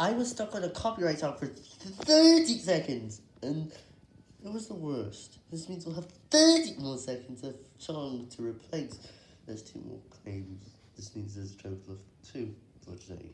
I was stuck on a copyright song for 30 seconds, and it was the worst. This means we'll have 30 more seconds of song to replace. There's two more claims. This means there's a total of two for today.